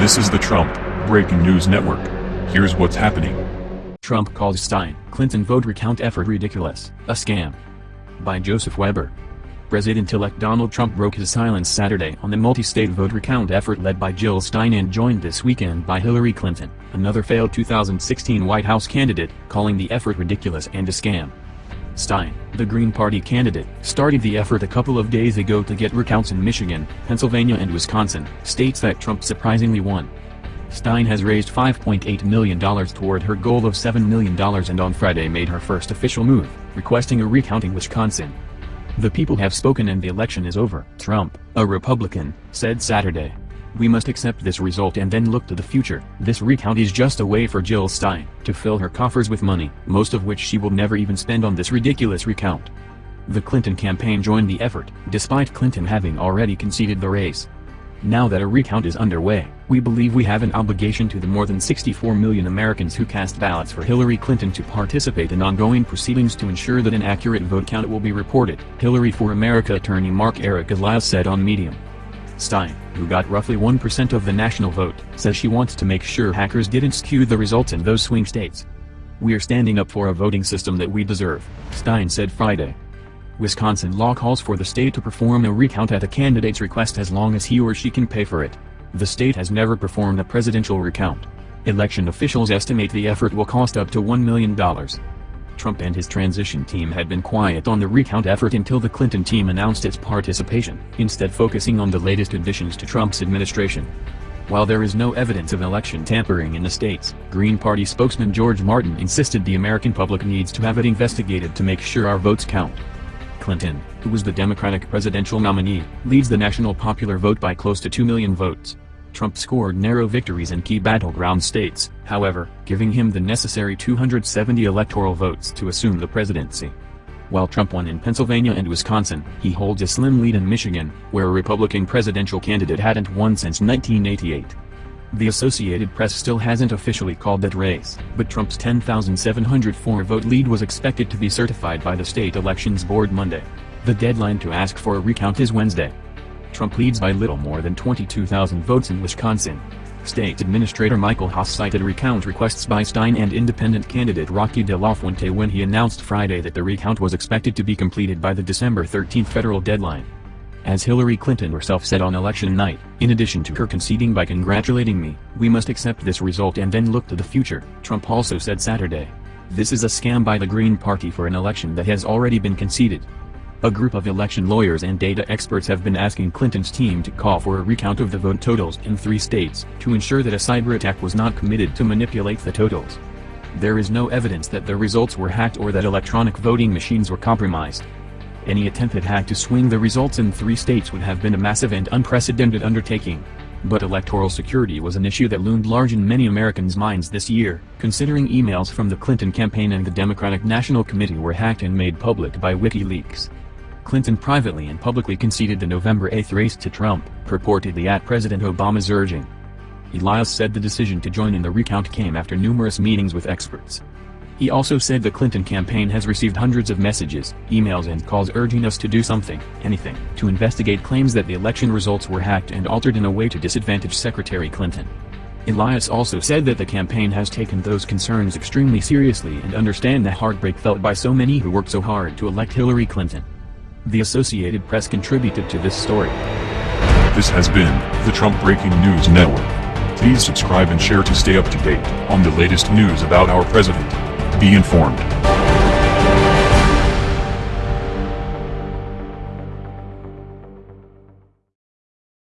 This is the Trump Breaking News Network. Here's what's happening. Trump calls Stein, Clinton vote recount effort ridiculous, a scam. By Joseph Weber. President-elect Donald Trump broke his silence Saturday on the multi-state vote recount effort led by Jill Stein and joined this weekend by Hillary Clinton, another failed 2016 White House candidate, calling the effort ridiculous and a scam. Stein, the Green Party candidate, started the effort a couple of days ago to get recounts in Michigan, Pennsylvania and Wisconsin, states that Trump surprisingly won. Stein has raised $5.8 million toward her goal of $7 million and on Friday made her first official move, requesting a recount in Wisconsin. The people have spoken and the election is over, Trump, a Republican, said Saturday. We must accept this result and then look to the future. This recount is just a way for Jill Stein to fill her coffers with money, most of which she will never even spend on this ridiculous recount. The Clinton campaign joined the effort, despite Clinton having already conceded the race. Now that a recount is underway, we believe we have an obligation to the more than 64 million Americans who cast ballots for Hillary Clinton to participate in ongoing proceedings to ensure that an accurate vote count will be reported, Hillary for America attorney Marc Erik Elias said on Medium. Stein, who got roughly 1% of the national vote, says she wants to make sure hackers didn't skew the results in those swing states. We're standing up for a voting system that we deserve, Stein said Friday. Wisconsin law calls for the state to perform a recount at a candidate's request as long as he or she can pay for it. The state has never performed a presidential recount. Election officials estimate the effort will cost up to $1 million. Trump and his transition team had been quiet on the recount effort until the Clinton team announced its participation, instead focusing on the latest additions to Trump's administration. While there is no evidence of election tampering in the states, Green Party spokesman George Martin insisted the American public needs to have it investigated to make sure our votes count. Clinton, who was the Democratic presidential nominee, leads the national popular vote by close to 2 million votes. Trump scored narrow victories in key battleground states, however, giving him the necessary 270 electoral votes to assume the presidency. While Trump won in Pennsylvania and Wisconsin, he holds a slim lead in Michigan, where a Republican presidential candidate hadn't won since 1988. The Associated Press still hasn't officially called that race, but Trump's 10,704 vote lead was expected to be certified by the state elections board Monday. The deadline to ask for a recount is Wednesday. Trump leads by little more than 22,000 votes in Wisconsin. State Administrator Michael Haas cited recount requests by Stein and independent candidate Rocky De La Fuente when he announced Friday that the recount was expected to be completed by the December 13 federal deadline. As Hillary Clinton herself said on election night, in addition to her conceding by congratulating me, we must accept this result and then look to the future, Trump also said Saturday. This is a scam by the Green Party for an election that has already been conceded. A group of election lawyers and data experts have been asking Clinton's team to call for a recount of the vote totals in three states, to ensure that a cyber attack was not committed to manipulate the totals. There is no evidence that the results were hacked or that electronic voting machines were compromised. Any attempted hack to swing the results in three states would have been a massive and unprecedented undertaking. But electoral security was an issue that loomed large in many Americans' minds this year, considering emails from the Clinton campaign and the Democratic National Committee were hacked and made public by WikiLeaks. Clinton privately and publicly conceded the November 8 race to Trump, purportedly at President Obama's urging. Elias said the decision to join in the recount came after numerous meetings with experts. He also said the Clinton campaign has received hundreds of messages, emails and calls urging us to do something, anything, to investigate claims that the election results were hacked and altered in a way to disadvantage Secretary Clinton. Elias also said that the campaign has taken those concerns extremely seriously and understand the heartbreak felt by so many who worked so hard to elect Hillary Clinton. The Associated Press contributed to this story. This has been the Trump Breaking News Network. Please subscribe and share to stay up to date on the latest news about our president. Be informed.